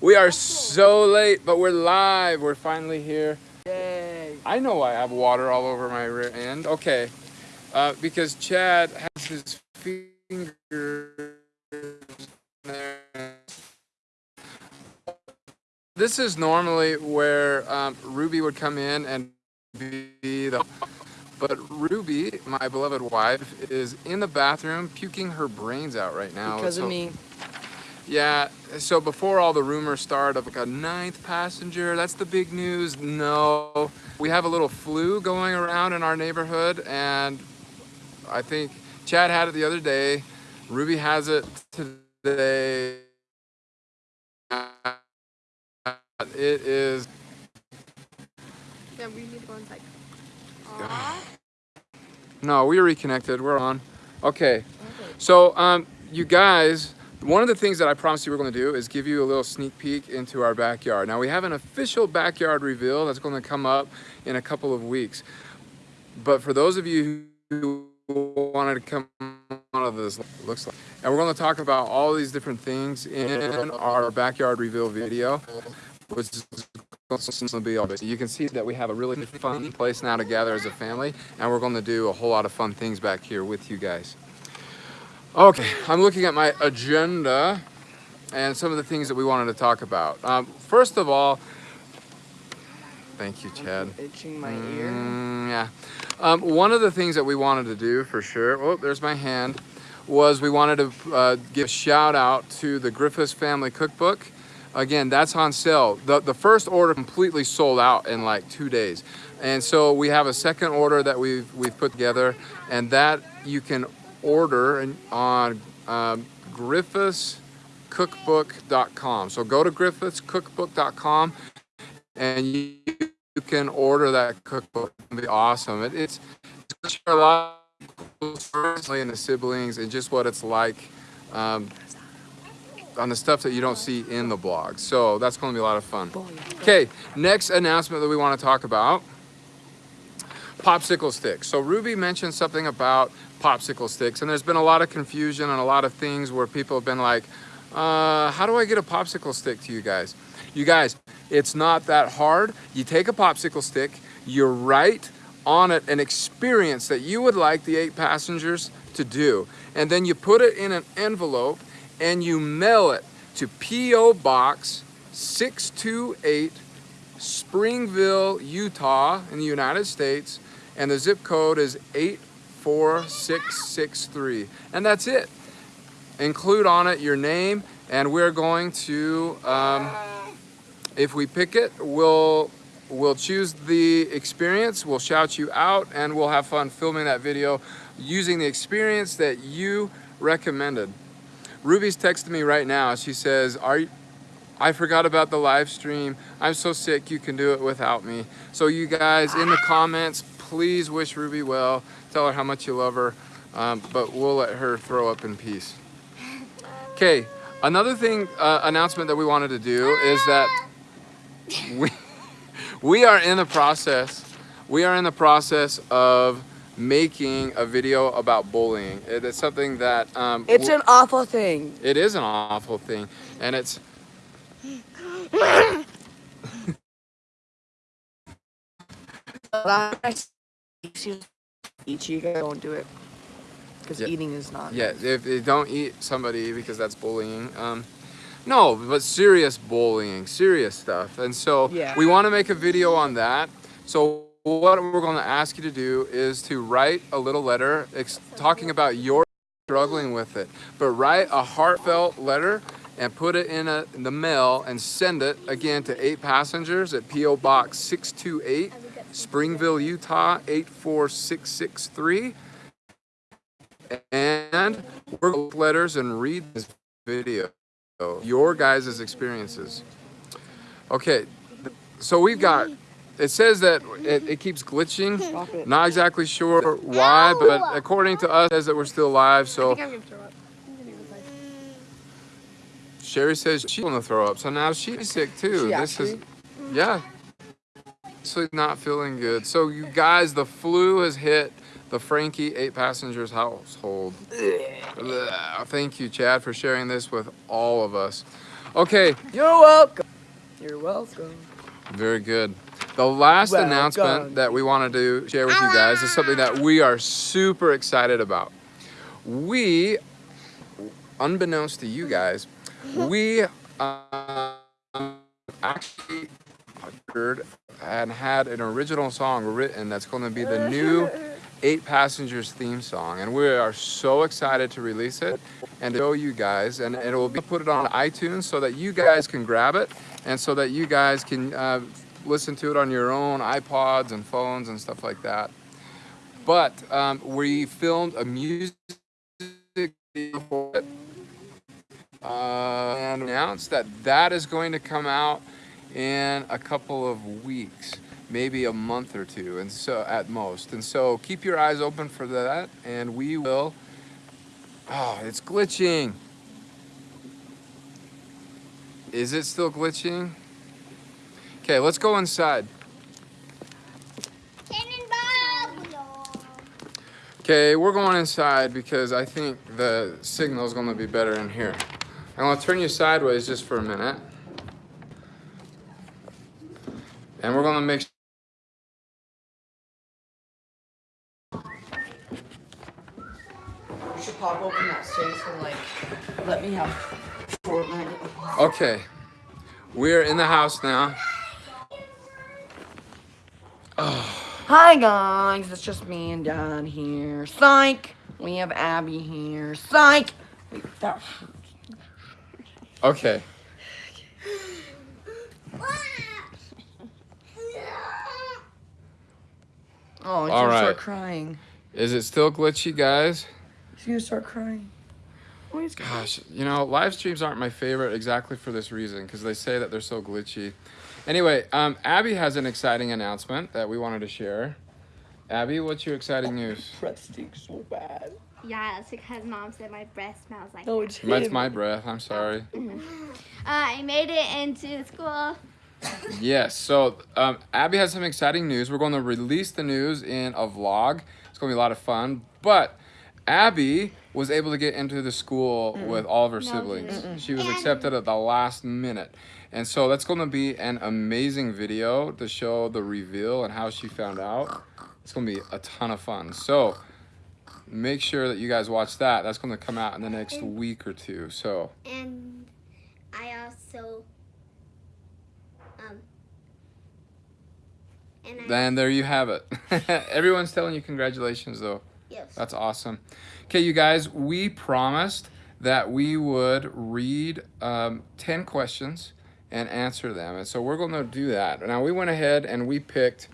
We are so late, but we're live. We're finally here. Yay. I know I have water all over my rear end. Okay. Uh, because Chad has his fingers there. This is normally where um, Ruby would come in and be the. But Ruby, my beloved wife, is in the bathroom puking her brains out right now. Because So- of me. Yeah, so before all the rumors start of like a ninth passenger, that's the big news. No, we have a little flu going around in our neighborhood, and I think Chad had it the other day. Ruby has it today. It is. Yeah, we need to go inside. No, we reconnected. We're on. Okay. So, um, you guys, one of the things that I promised you we're going to do is give you a little sneak peek into our backyard. Now, we have an official backyard reveal that's going to come up in a couple of weeks. But for those of you who wanted to come out of this, looks like, and we're going to talk about all these different things in our backyard reveal video, which is going to be all it. You can see that we have a really fun place now to gather as a family, and we're going to do a whole lot of fun things back here with you guys. Okay, I'm looking at my agenda and some of the things that we wanted to talk about. Um, first of all, thank you, Chad. Itching my ear. Mm, yeah. Um, one of the things that we wanted to do for sure, oh, there's my hand, was we wanted to uh, give a shout out to the Griffiths Family Cookbook. Again, that's on sale. The, the first order completely sold out in like two days. And so we have a second order that we've, we've put together, and that you can order on um, griffithscookbook.com. So go to griffithscookbook.com and you, you can order that cookbook. It'll be awesome. It, it's, it's a lot of personally and the siblings and just what it's like um, on the stuff that you don't see in the blog. So that's going to be a lot of fun. Okay, next announcement that we want to talk about popsicle sticks. So Ruby mentioned something about popsicle sticks, and there's been a lot of confusion and a lot of things where people have been like, uh, how do I get a popsicle stick to you guys? You guys, it's not that hard. You take a popsicle stick, you write on it an experience that you would like the eight passengers to do, and then you put it in an envelope and you mail it to P.O. Box 628 Springville, Utah, in the United States, and the zip code is 84663. And that's it. Include on it your name, and we're going to, um, if we pick it, we'll we'll choose the experience, we'll shout you out, and we'll have fun filming that video using the experience that you recommended. Ruby's texting me right now. She says, "Are you, I forgot about the live stream. I'm so sick. You can do it without me." So you guys in the comments, please wish Ruby well. Tell her how much you love her. Um, but we'll let her throw up in peace. Okay. Another thing uh, announcement that we wanted to do is that we we are in the process. We are in the process of making a video about bullying. It is something that um, It's an awful thing. it is an awful thing, and it's Eat you guys don't do it. Because Yeah. eating is not. yeah. If you don't eat somebody because that's bullying. Um, no, but serious bullying, serious stuff, and so Yeah. we want to make a video on that. So what we're going to ask you to do is to write a little letter ex- talking about your struggling with it, but write a heartfelt letter and put it in, a, in the mail and send it again to eight passengers at PO Box 628, Springville, Utah 84663. And we're going to letters and read this video, your guys' experiences. Okay, so we've got, it says that it, it keeps glitching. It. Not exactly sure why, but according to us, it says that we're still alive, So think I'm gonna throw up. I'm gonna go inside. Sherry says she's gonna throw up, so now she's sick too. She this is, yeah, actually not feeling good. So you guys, the flu has hit the Franke eight passengers household. Thank you, Chad, for sharing this with all of us. Okay, You're welcome. You're welcome. very good. The last Welcome. announcement that we wanted to share with you guys is something that we are super excited about. We, unbeknownst to you guys, we um, actually heard and had an original song written that's going to be the new Eight Passengers theme song, and we are so excited to release it and to show you guys. And it will be put it on iTunes so that you guys can grab it, and so that you guys can uh, listen to it on your own iPods and phones and stuff like that. But um, we filmed a music video for it uh, and announced that that is going to come out in a couple of weeks, maybe a month or two, and so at most. And so keep your eyes open for that, and we will. Oh, it's glitching. Is it still glitching? Okay, let's go inside. Okay, we're going inside because I think the signal is going to be better in here. I'm going to turn you sideways just for a minute. And we're going to make You should pop open that safe and like let me have Fortnite. Okay. We're in the house now. Hi guys, it's just me and Dad here. Psych. We have Abby here. Psych. Wait, that Okay. Oh, he's All gonna right. start crying. Is it still glitchy, guys? He's gonna start crying. Oh, he's Gosh, you know, live streams aren't my favorite exactly for this reason because they say that they're so glitchy. Anyway, um, Abby has an exciting announcement that we wanted to share. Abby, what's your exciting news? breath stinks so bad. Yeah, it's because mom said my breath smells like. Oh, that. it's That's my breath. I'm sorry. Uh, I made it into school. Yes. So um, Abby has some exciting news. We're going to release the news in a vlog. It's going to be a lot of fun. But Abby was able to get into the school with all of her siblings. She was accepted at the last minute. And so that's going to be an amazing video to show the reveal and how she found out. It's going to be a ton of fun. So make sure that you guys watch that. That's going to come out in the next week or two. So And I also um and I then there you have it. Everyone's telling you congratulations though. yes. That's awesome. Okay, you guys, we promised that we would read um, 10 questions and answer them. And so we're going to do that. Now, we went ahead and we picked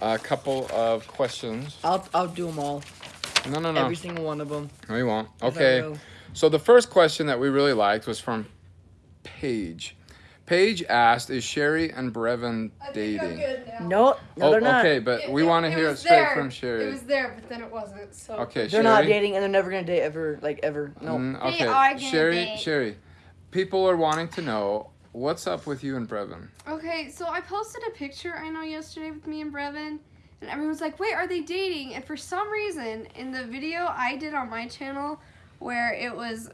a couple of questions. I'll I'll do them all. No, no, no. Every single one of them. No, you won't. Okay. So the first question that we really liked was from Paige. Paige asked, "Is Sherry and Brevin dating?" No, no, oh, they're not. okay, but we want to hear it straight there. from Sherry. It was there, but then it wasn't. So. okay, They're Sherry. not dating, and they're never gonna date ever, like ever. No. Mm, They okay, are gonna Sherry, date. Sherry, people are wanting to know what's up with you and Brevin. Okay, so I posted a picture I know yesterday with me and Brevin, and everyone's like, "Wait, are they dating?" And for some reason, in the video I did on my channel, where it was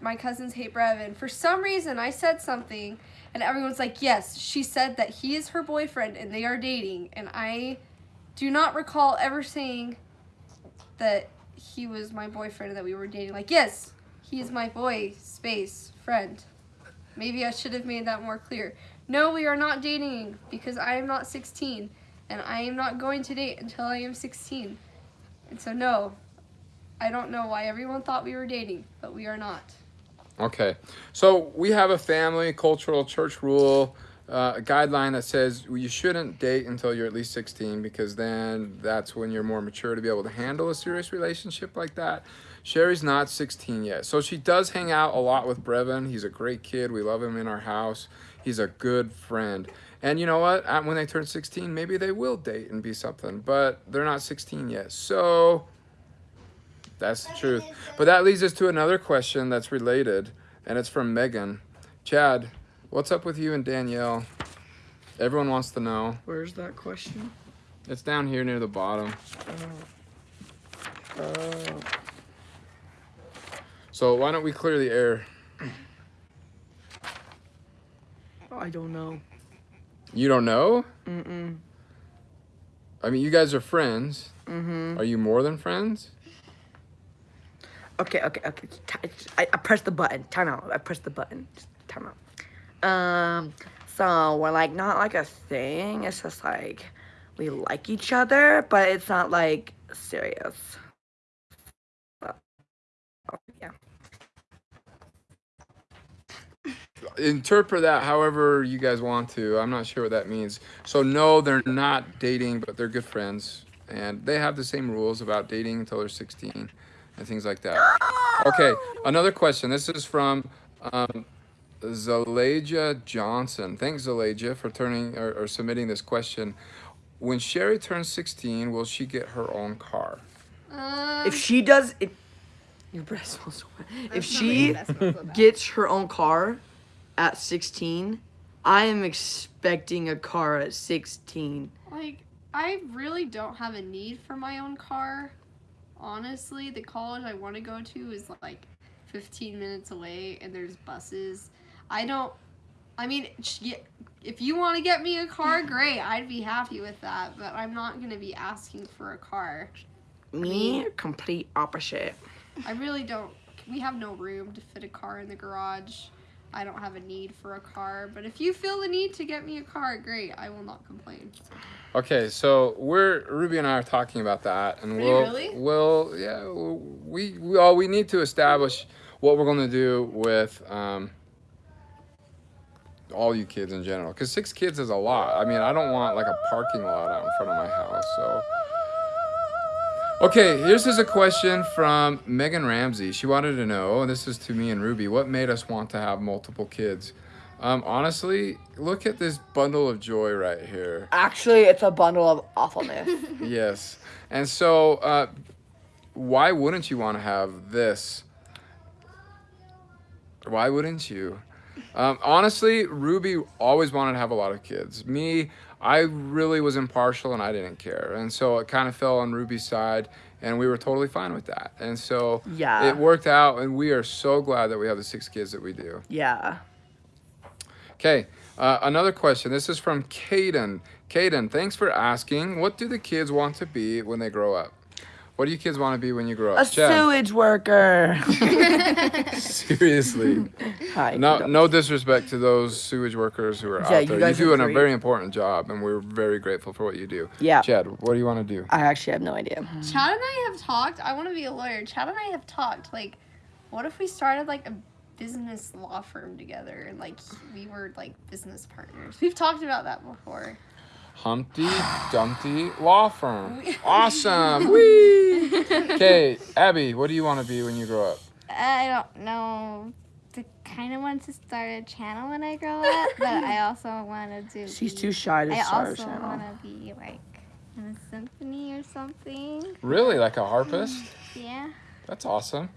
my cousins hate Brevin, for some reason I said something, and everyone's like, "Yes, she said that he is her boyfriend and they are dating," and I do not recall ever saying that he was my boyfriend and that we were dating. Like, yes, he is my boy. Space friend. Maybe I should have made that more clear. No, we are not dating because I am not 16 and I am not going to date until I am 16. And so, no, I don't know why everyone thought we were dating, but we are not. Okay, so we have a family, cultural, church rule, uh, a guideline that says you shouldn't date until you're at least 16 because then that's when you're more mature to be able to handle a serious relationship like that. Sherry's not 16 yet, so she does hang out a lot with Brevin. He's a great kid. We love him in our house. He's a good friend. And you know what? When they turn 16, maybe they will date and be something, but they're not 16 yet. So that's the truth. But that leads us to another question that's related, and it's from Megan. Chad, what's up with you and Danielle? Everyone wants to know. Where's that question? It's down here near the bottom. Uh, So why don't we clear the air? I don't know. You don't know? Mm-mm. I mean, you guys are friends. Mm-hmm. Are you more than friends? Okay, okay, okay. I, I pressed the button. Time out. I pressed the button. Just Time out. Um, so we're like not like a thing. It's just like we like each other, but it's not like serious. So, yeah. Interpret that however you guys want to. I'm not sure what that means. So, no, they're not dating, but they're good friends. And they have the same rules about dating until they're 16 and things like that. Okay, another question. This is from um, Zalaja Johnson. Thanks, Zalaja, for turning or, or submitting this question. When Sherry turns 16, will she get her own car? Um, If she does, if your breath smells so bad. If she gets her own car at 16, I am expecting a car at 16. like, I really don't have a need for my own car. Honestly, the college I want to go to is like 15 minutes away, and there's buses. I don't. I mean, if you want to get me a car, great. I'd be happy with that. But I'm not gonna be asking for a car. Me, complete opposite. I really don't. We have no room to fit a car in the garage. I don't have a need for a car. But if you feel the need to get me a car, great. I will not complain. Okay, so we're Ruby and I are talking about that, and we'll really? we'll yeah we we all we need to establish what we're going to do with um, all you kids in general, because six kids is a lot. I mean, I don't want like a parking lot out in front of my house, so. Okay, here's is a question from Megan Ramsey. She wanted to know, and this is to me and Ruby, what made us want to have multiple kids? Um, honestly, look at this bundle of joy right here. Actually, it's a bundle of awfulness. Yes. And so, uh, why wouldn't you want to have this? Why wouldn't you? Um, honestly, Ruby always wanted to have a lot of kids. Me, I really was impartial and I didn't care. And so it kind of fell on Ruby's side, and we were totally fine with that. And so Yeah. it worked out, and we are so glad that we have the six kids that we do. yeah. Okay, uh, another question. This is from Caden. Caden, thanks for asking. What do the kids want to be when they grow up? What do you kids want to be when you grow A up? Chad, sewage worker. seriously. Hi. No, don't- no disrespect to those sewage workers who are Yeah, out you there. You, guys do are a very important job, and we're very grateful for what you do. Yeah. Chad, what do you want to do? I actually have no idea. Chad and I have talked. I want to be a lawyer. Chad and I have talked. Like, what if we started like a business law firm together and like we were like business partners? We've talked about that before. Humpty Dumpty Law Firm. Awesome. Whee! Okay, Abby, what do you want to be when you grow up? I don't know. I kind of want to start a channel when I grow up, but I also want to do. She's be- too shy to I start a channel. I also channel. want to be like in a symphony or something. Really, like a harpist? Yeah. That's awesome.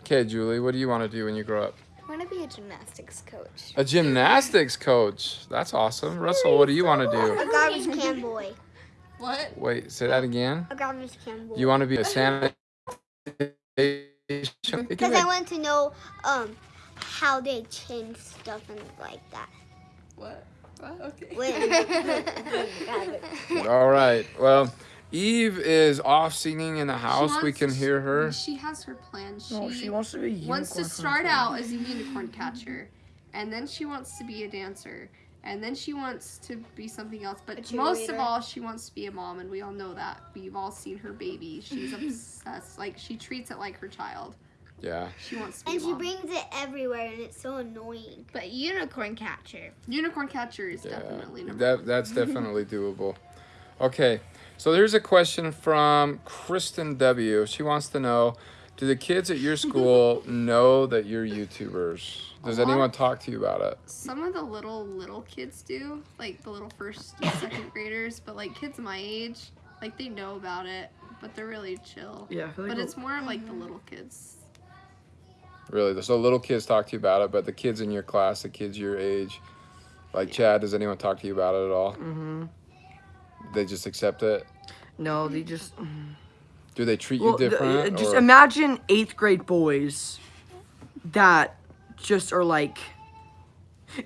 Okay, Julie, what do you want to do when you grow up? I want to be a gymnastics coach. A gymnastics coach. That's awesome. Russell, what do you want to do? A garbage can boy. What? Wait, say that again. A garbage can boy. You want to be a sanitation? Because I want to know um how they change stuff and like that. What? What? Okay. When, All right. Well, Eve is off singing in the She house. We wants- can hear her. She has her plan. Oh, she, No, she wants to be a wants to start out as a unicorn catcher, and then she wants to be a dancer, and then she wants to be something else. But most of all, she wants to be a mom, and we all know that. We've all seen her baby. She's obsessed. Like she treats it like her child. Yeah. She wants to be and a she mom. brings it everywhere, and it's so annoying. But unicorn catcher. unicorn catcher is Yeah. definitely number. That that's definitely doable. Okay. So there's a question from Kristen W. She wants to know, do the kids at your school know that you're YouTubers? Does anyone talk to you about it? Some of the little little kids do, like the little first and second graders, but like kids my age, like they know about it, but they're really chill. Yeah, like But it's more of like the little kids. Really? So little kids talk to you about it, but the kids in your class, the kids your age, like Chad, does anyone talk to you about it at all? Mm-hmm. They just accept it. No, they just. Do they treat Well, you the- different? just or- imagine eighth grade boys that just are like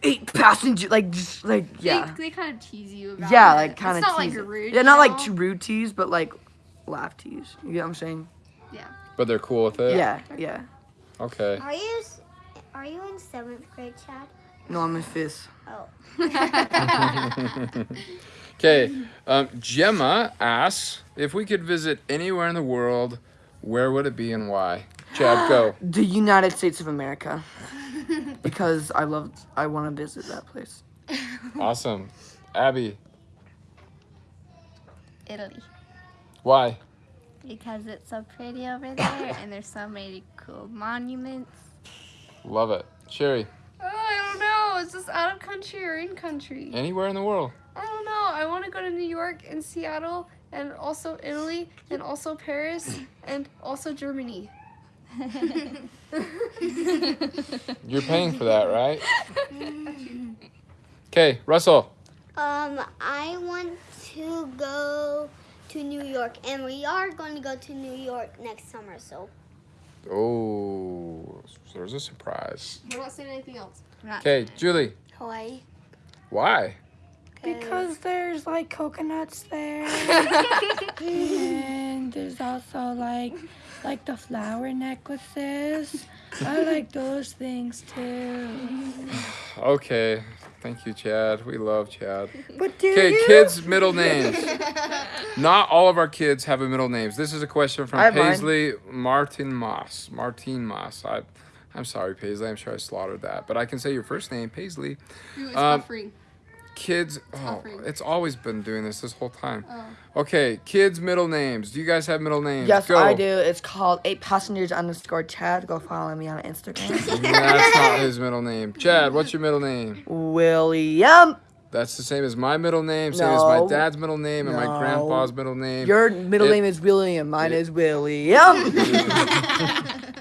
eight passenger, like just like yeah, They, they kind of tease you about yeah, it. like kind of. It's not like rude. Yeah, not like know? too rude tease, but like laugh tease. You get what I'm saying? Yeah. But they're cool with it. Yeah, yeah. Okay. Are you are you in seventh grade, Chad? No, I'm in fifth. Oh. Okay. Um, Gemma asks if we could visit anywhere in the world, where would it be and why? Chad, go. The United States of America. because I love, I want to visit that place. Awesome. Abby, Italy. why? Because it's so pretty over there and there's so many cool monuments. Love it. Sherry, Oh, I don't know. Is this out of country or in country? anywhere in the world. I don't know. I want to go to New York and Seattle and also Italy and also Paris and also Germany. You're paying for that, right? Okay, Russell. Um, I want to go to New York, and we are going to go to New York next summer. So Oh, so there's a surprise. We're not saying anything else. Okay, Julie, Hawaii. why? Because there's like coconuts there. and there's also like like the flower necklaces. I like those things too. Okay, thank you, Chad. We love Chad. But do Okay, you? kids' middle names. Not all of our kids have a middle names. This is a question from I have mine. Paisley Martin Moss. Martin Moss. I, I'm sorry, Paisley. I'm sure I slaughtered that, but I can say your first name, Paisley. Ooh, it's Um, buffering. Kids. Oh, Suffering. it's always been doing this this whole time. Oh. Okay, kids' middle names. Do you guys have middle names? Yes, Go. I do. It's called eight passengers underscore Chad. Go follow me on Instagram. That's not his middle name. Chad, what's your middle name? William. That's the same as my middle name, same as my dad's middle name, and my grandpa's middle name. Your middle It- name is William. Mine is William.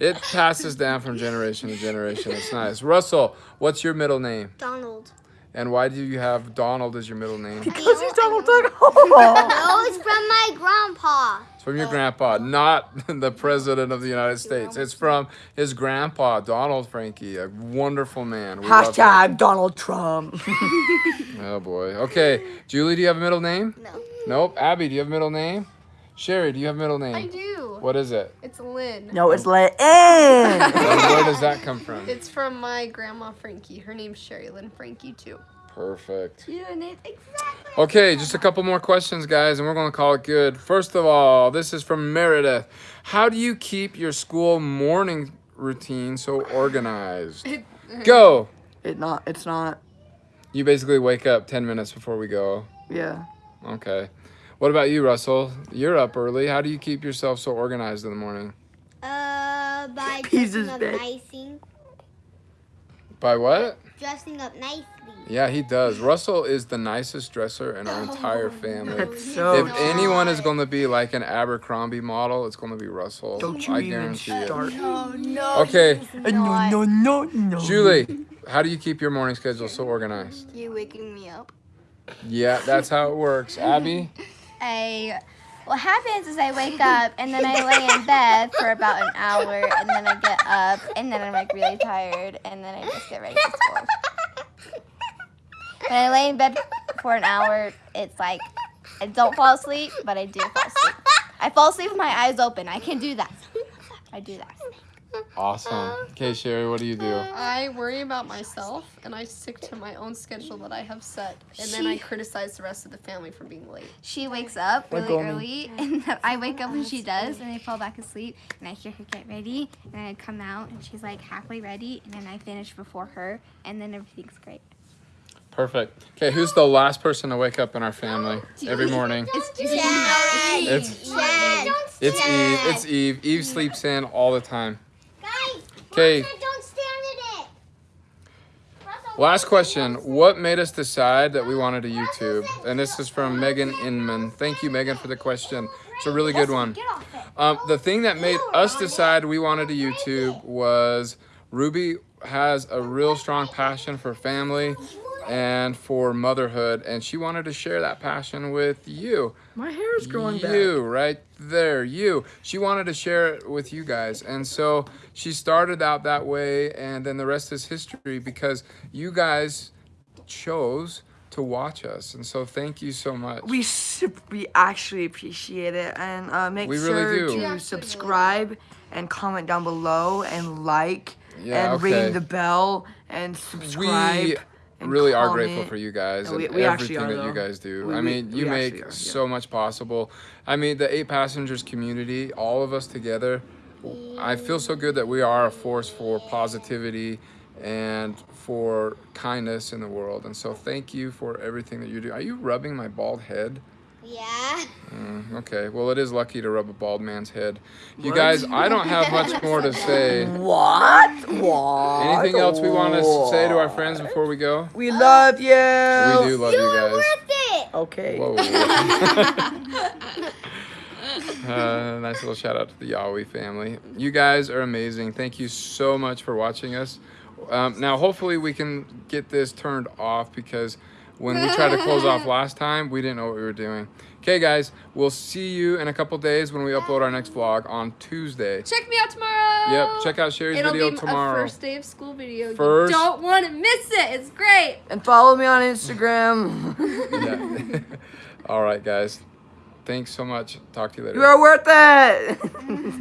It passes down from generation to generation. It's nice. Russell, what's your middle name? Donald. And why do you have Donald as your middle name? Because he's Donald Duck. Oh. No, it's from my grandpa. It's from your grandpa, not the president of the United States. It's from his grandpa, Donald Franke, a wonderful man. We. Hashtag Donald Trump. Oh boy. Okay, Julie, do you have a middle name? No. Nope. Abby, do you have a middle name? Sherry, do you have a middle name? I do. What is it? It's Lynn. no, it's let in. And where does that come from? It's from my grandma Franke. Her name's Sherry Lynn Franke too. Perfect. You and it exactly. Okay, just a couple more questions, guys, and we're going to call it good. First of all, this is from Meredith. How do you keep your school morning routine so organized? Uh, go. It not. It's not. You basically wake up 10 minutes before we go. Yeah. Okay. What about you, Russell? You're up early. How do you keep yourself so organized in the morning? Uh, by He's dressing up bed. nicely. By what? Dressing up nicely. Yeah, he does. Russell is the nicest dresser in our entire family. That's so. If anyone is going to be like an Abercrombie model, it's going to be Russell. Don't you I even guarantee it. start. Oh no. Okay, Uh, No, no, no, no. Julie, how do you keep your morning schedule so organized? You waking me up. Yeah, that's how it works. Abby? I what happens is I wake up and then I lay in bed for about an hour and then I get up and then I'm like really tired and then I just get ready for school. When I lay in bed for an hour, it's like I don't fall asleep, but I do fall asleep. I fall asleep with my eyes open. I can do that. I do that. Awesome. Uh, okay, Sherry, what do you do? Uh, I worry about myself and I stick to my own schedule that I have set, and then I She- criticize the rest of the family for being late. She wakes up Like really Goldman. early, and then I wake up when she does, and I fall back asleep, and I hear her get ready, and then I come out, and she's like halfway ready, and then I finish before her, and then everything's great. Perfect. Okay, who's the last person to wake up in our family every morning? It's Chad. It's it's Eve. It's Eve. Eve sleeps in all the time. Okay. Russell, Don't stand in it. Russell, Last question. What made us decide that we wanted a YouTube? And this is from Megan Inman. Thank you, Megan, for the question. It's a really good one. Get off it. Um, the thing that made us decide we wanted a YouTube was Ruby has a real strong passion for family and for motherhood, and she wanted to share that passion with you. My hair is growing back. You right there, you. She wanted to share it with you guys, and so she started out that way, and then the rest is history because you guys chose to watch us, and so thank you so much. We we actually appreciate it, and uh, make We sure really do. To actually subscribe and comment down below and like Yeah, and okay. ring the bell and subscribe. we really are grateful for you guys and we- we everything are, that you guys do. We- I mean, you make are, yeah. so much possible. I mean, the eight passengers community, all of us together. I feel so good that we are a force for positivity and for kindness in the world. And so, thank you for everything that you do. Are you rubbing my bald head? Yeah. Mm, okay. Well, it is lucky to rub a bald man's head. You What? guys, I don't have much more to say. What? What? Anything else we want to say to our friends before we go? We love you. We do love You you are guys. worth it. Okay. Whoa. uh, nice little shout out to the Yahweh family. You guys are amazing. Thank you so much for watching us. Um, now, hopefully, we can get this turned off because when we tried to close off last time, we didn't know what we were doing. Okay, guys, we'll see you in a couple days when we upload our next vlog on Tuesday. Check me out tomorrow. Yep, check out Sherry's It'll video be tomorrow. a first day of school video. First- You don't want to miss it. It's great. And follow me on Instagram. Yeah. All right, guys. Thanks so much. Talk to you later. you are worth it.